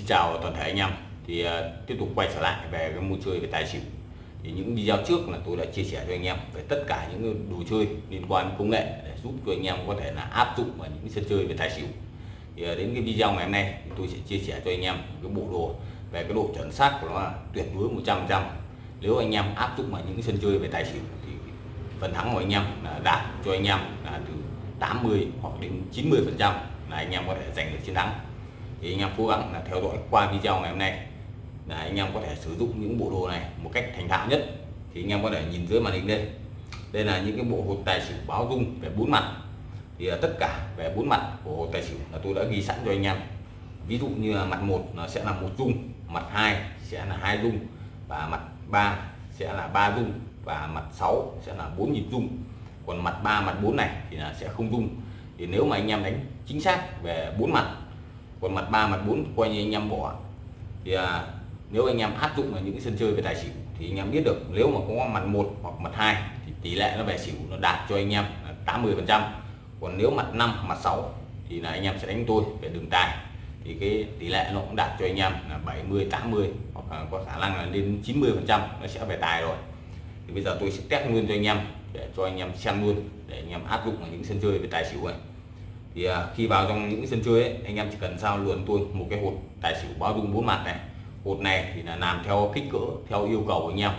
Xin chào toàn thể anh em. Thì uh, tiếp tục quay trở lại về cái môn chơi về tài xỉu. Thì những video trước là tôi đã chia sẻ cho anh em về tất cả những đồ chơi liên quan đến công nghệ để giúp cho anh em có thể là áp dụng vào những sân chơi về tài xỉu. Thì uh, đến cái video ngày hôm nay thì tôi sẽ chia sẻ cho anh em cái bộ đồ về cái độ chuẩn xác của nó là tuyệt đối 100% nếu anh em áp dụng vào những sân chơi về tài xỉu thì phần thắng của anh em là đạt cho anh em là từ 80 hoặc đến 90 phần trăm là anh em có thể giành được chiến thắng thì anh em cố gắng là theo dõi qua video ngày hôm nay. Là anh em có thể sử dụng những bộ đồ này một cách thành thạo nhất. Thì anh em có thể nhìn dưới màn hình đây. Đây là những cái bộ hột tài xỉu báo dung về bốn mặt. Thì tất cả về bốn mặt của hột tài xỉu là tôi đã ghi sẵn cho anh em. Ví dụ như là mặt một nó sẽ là một dung, mặt hai sẽ là hai dung, và mặt ba sẽ là ba dung, và mặt 6 sẽ là bốn nhịp dung. Còn mặt 3 mặt 4 này thì là sẽ không dung. Thì nếu mà anh em đánh chính xác về bốn mặt còn mặt 3 mặt 4 coi như anh em bỏ. Thì à, nếu anh em áp dụng vào những sân chơi về tài xỉu thì anh em biết được nếu mà có mặt 1 hoặc mặt 2 thì tỷ lệ nó về xỉu nó đạt cho anh em 80 phần trăm. Còn nếu mặt 5 mặt 6 thì là anh em sẽ đánh tôi về đường tài. Thì cái tỷ lệ nó cũng đạt cho anh em là 70 80 hoặc là có khả năng là lên 90 phần trăm nó sẽ về tài rồi. Thì bây giờ tôi sẽ test luôn cho anh em để cho anh em xem luôn để anh em áp dụng vào những sân chơi về tài xỉu này thì à, khi vào trong những sân chơi ấy, anh em chỉ cần sao luồn tôi một cái hột tài xỉu bao dung bốn mặt này. Hột này thì là làm theo kích cỡ theo yêu cầu của anh em.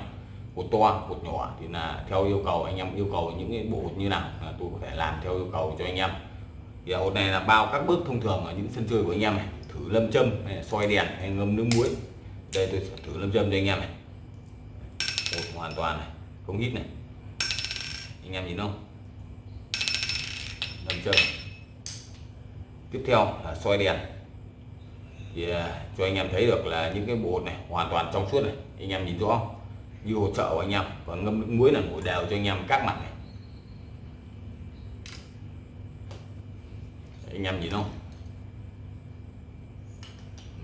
Hột to hột nhỏ thì là theo yêu cầu anh em yêu cầu những cái bộ hột như nào là tôi có thể làm theo yêu cầu cho anh em. Thì à, hột này là bao các bước thông thường ở những sân chơi của anh em này. Thử lâm châm hay soi đèn hay ngâm nước muối. Đây tôi sẽ thử lâm châm cho anh em này. Hột hoàn toàn này không hít này. Anh em nhìn không? Lâm châm tiếp theo là soi đèn. Thì à, cho anh em thấy được là những cái bột này hoàn toàn trong suốt này, anh em nhìn rõ. Như hỗ trợ của anh em còn ngâm nước muối là ngồi đều cho anh em các mặt này. Anh em nhìn không?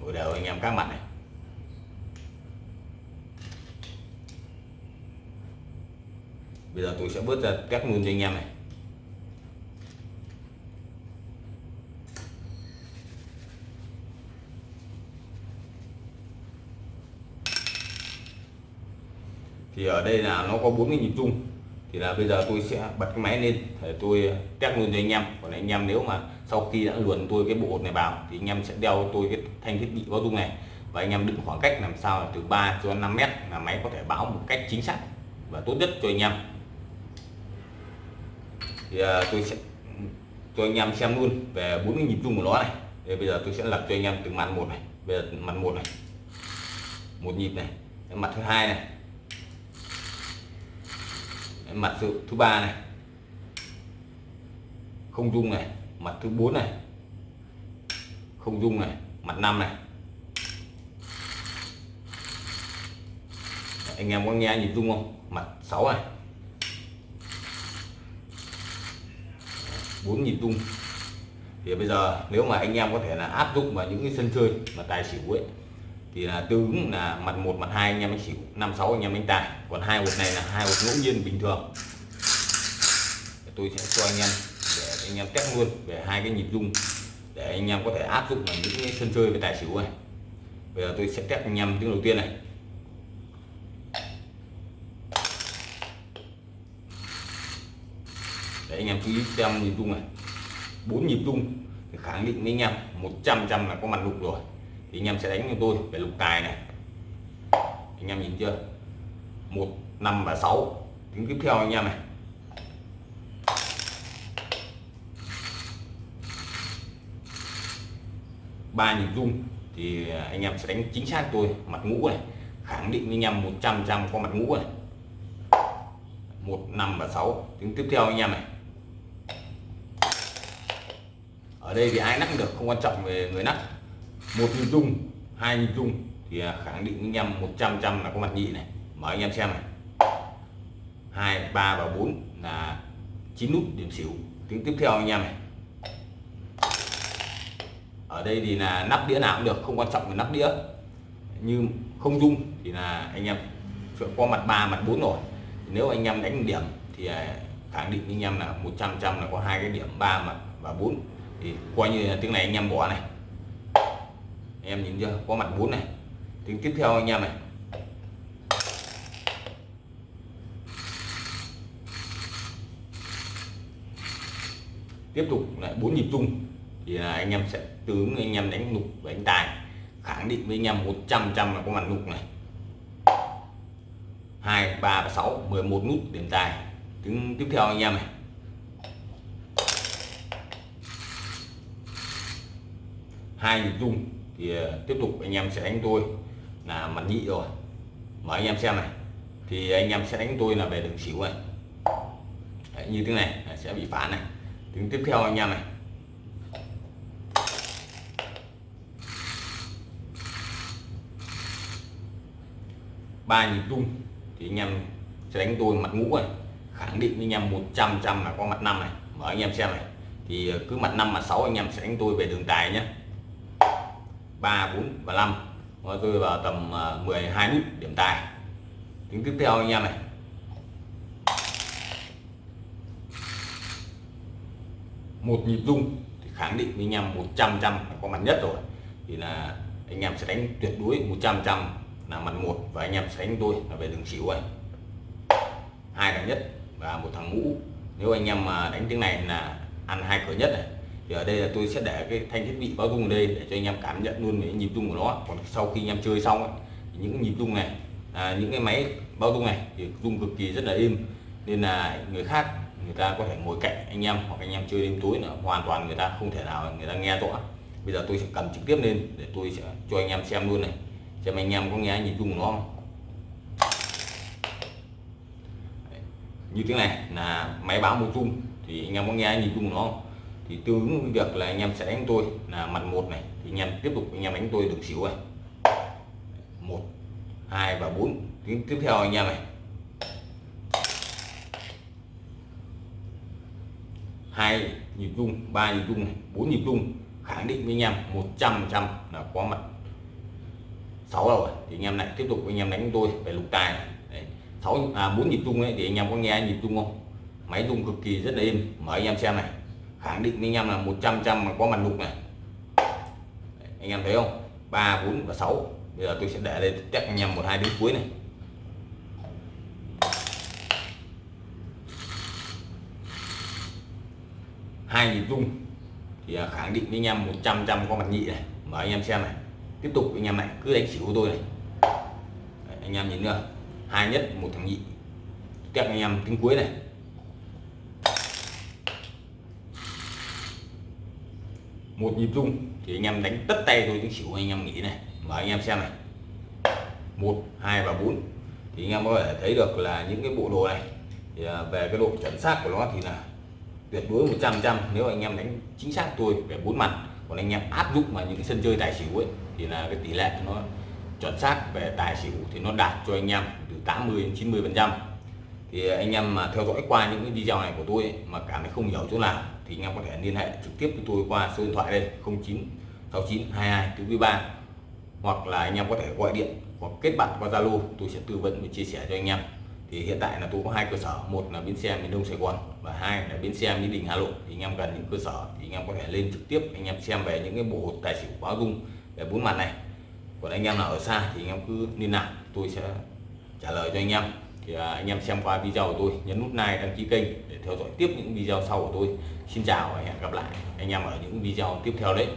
Ngồi đều anh em các mặt này. Bây giờ tôi sẽ bớt ra các luôn cho anh em này. Thì ở đây là nó có bốn cái nhịp chung thì là bây giờ tôi sẽ bật cái máy lên để tôi ờ, test luôn cho anh em. Còn anh em nếu mà sau khi đã luồn tôi cái bộ này vào thì anh em sẽ đeo tôi cái thanh thiết bị báo dung này. Và anh em định khoảng cách làm sao là từ 3 cho 5 mét là máy có thể báo một cách chính xác và tốt nhất cho anh em. Thì ờ, tôi sẽ, cho anh em xem luôn về bốn cái nhịp chung của nó này. Thì bây giờ tôi sẽ lập cho anh em từng mặt một này. Bây giờ mặt một này. Một nhịp này. Mặt thứ hai này mặt thứ, thứ ba này. Không dung này. Mặt thứ bốn này. Không dung này. Mặt năm này. Anh em có nghe nhịp dung không? Mặt 6 này. Bốn nhịp dung thì bây giờ nếu mà anh em có thể là áp dụng vào những cái sân chơi mà tài xỉu ấy thì là tương là mặt một, mặt hai, anh em anh xỉu năm sáu anh em anh tài. Còn hai hột này là hai hột ngẫu nhiên bình thường. Tôi sẽ cho anh em để anh em test luôn về hai cái nhịp rung để anh em có thể áp dụng vào những sân chơi về tài xỉu này. Bây giờ tôi sẽ test anh em tiếng đầu tiên này. Để anh em chú ý xem nhịp rung này. Bốn nhịp rung thì khẳng định với anh em 100 trăm là có mặt lục rồi thì anh em sẽ đánh cho tôi về lục tài này. Anh em nhìn chưa? Một, năm và sáu. Tiếng tiếp theo anh em này. Ba nhịp rung thì anh em sẽ đánh chính xác tôi, mặt ngũ này. Khẳng định với anh em 100 trăm có mặt ngũ này. Một, năm và sáu. Tiếng tiếp theo anh em này. Ở đây thì ai nắp được, không quan trọng về người nắp một nhịp dung, hai nhịp dung thì à, khẳng định anh em 100 trăm là có mặt nhị này. Mở anh em xem này. Hai, ba và bốn là chín nút điểm xỉu. Tiếng tiếp theo anh em này. Ở đây thì là nắp đĩa nào cũng được, không quan trọng là nắp đĩa. Như không dung thì là anh em có mặt ba, mặt bốn rồi. Nếu anh em đánh điểm thì à, khẳng định anh em là 100 trăm là có hai cái điểm, ba, mặt và bốn. Thì coi như là tiếng này anh em bỏ này em nhìn chưa? Có mặt bún này. Tiếng tiếp theo anh em này. Tiếp tục lại bốn nhịp chung thì là anh em sẽ tướng anh em đánh nục và đánh tài. Khẳng định với anh em 100 trăm là có mặt nục này. Hai, ba và sáu 11 nút điểm tài. Tiếng tiếp theo anh em này. Hai nhịp chung thì ờ, tiếp tục anh em sẽ đánh tôi là mặt nhị rồi. Mở anh em xem này. Thì anh em sẽ đánh tôi là về đường xỉu này. Đấy, như thế này sẽ bị phản này. Tiếng tiếp theo anh em này. Ba nhịp tung thì anh em sẽ đánh tôi mặt ngũ này. Khẳng định với anh em 100 trăm là có mặt năm này. Mở anh em xem này. Thì ờ, cứ mặt năm mặt sáu anh em sẽ đánh tôi về đường tài nhé. 3 4 và 5 nó rơi vào tầm à, 12 nút điểm tài. Tính tiếp theo anh em này. Một nhịp rung thì khẳng định với anh em 100 trăm có mặt nhất rồi. Thì là anh em sẽ đánh tuyệt đối 100 trăm là mặt một và anh em sẽ đánh tôi là về đường xỉu này hai thằng nhất và một thằng ngũ. Nếu anh em mà đánh tiếng này là ăn hai cửa nhất này thì ở đây là tôi sẽ để cái thanh thiết bị báo rung ở đây để cho anh em cảm nhận luôn về nhịp rung của nó. Còn sau khi anh em chơi xong ấy, thì những nhịp rung này à, những cái máy báo rung này thì rung cực kỳ rất là êm. Nên là người khác người ta có thể ngồi cạnh anh em hoặc anh em chơi đêm tối là hoàn toàn người ta không thể nào người ta nghe rõ. Bây giờ tôi sẽ cầm trực tiếp lên để tôi sẽ cho anh em xem luôn này xem anh em có nghe nhịp rung của nó không. Như thế này là máy báo một rung thì anh em có nghe nhịp rung của nó không? Thì tương ứng với việc là anh em sẽ đánh tôi là mặt một này. Thì anh em tiếp tục, anh em đánh tôi được xỉu này. Một, hai và bốn. Tiếng tiếp theo anh em này. Hai nhịp rung, ba nhịp rung bốn nhịp rung. Khẳng định với anh em 100 trăm là có mặt. 6 rồi thì anh em lại tiếp tục anh em đánh tôi về lục tài này. 6 à 4 nhịp rung ấy, thì anh em có nghe nhịp rung không? Máy rung cực kỳ rất là êm. Mở anh em xem này khẳng định với anh em là 100 trăm mà có mặt lục này. Đấy, anh em thấy không? 3 4 và 6 bây giờ tôi sẽ để đây chắc anh em một hai đến cuối này. Hai nhịp rung. Thì à, khẳng định với anh em 100 trăm có mặt nhị này. Mở anh em xem này. Tiếp tục anh em này cứ đánh xỉu của tôi này. Đấy, anh em nhìn nữa. Hai nhất một thằng nhị. Test anh em tiếng cuối này. Một nhịp rung thì anh em đánh tất tay tôi tiếng xỉu anh em nghĩ này. Và anh em xem này. Một, hai và bốn. Thì anh em có thể thấy được là những cái bộ đồ này, thì à, về cái độ chuẩn xác của nó thì là tuyệt đối 100 trăm nếu anh em đánh chính xác tôi về bốn mặt, còn anh em áp dụng vào những cái sân chơi tài xỉu ấy, thì là cái tỷ lệ nó chuẩn xác về tài xỉu thì nó đạt cho anh em từ 80 đến 90 phần trăm thì anh em mà theo dõi qua những cái video này của tôi ấy, mà cảm thấy không hiểu chỗ nào thì anh em có thể liên hệ trực tiếp với tôi qua số điện thoại đây 096922 thứ ba. Hoặc là anh em có thể gọi điện hoặc kết bạn qua Zalo tôi sẽ tư vấn và chia sẻ cho anh em. Thì hiện tại là tôi có hai cơ sở một là bến xe miền Đông Sài Gòn và hai là bến xe Mỹ Đình Hà Nội. Thì anh em cần những cơ sở thì anh em có thể lên trực tiếp anh em xem về những cái bộ tài xỉu báo dung về bốn mặt này. Còn anh em nào ở xa thì anh em cứ liên lạc tôi sẽ trả lời cho anh em thì à, anh em xem qua video của tôi, nhấn nút like, đăng ký kênh để theo dõi tiếp những video sau của tôi. Xin chào và hẹn gặp lại. Anh em ở những video tiếp theo đấy.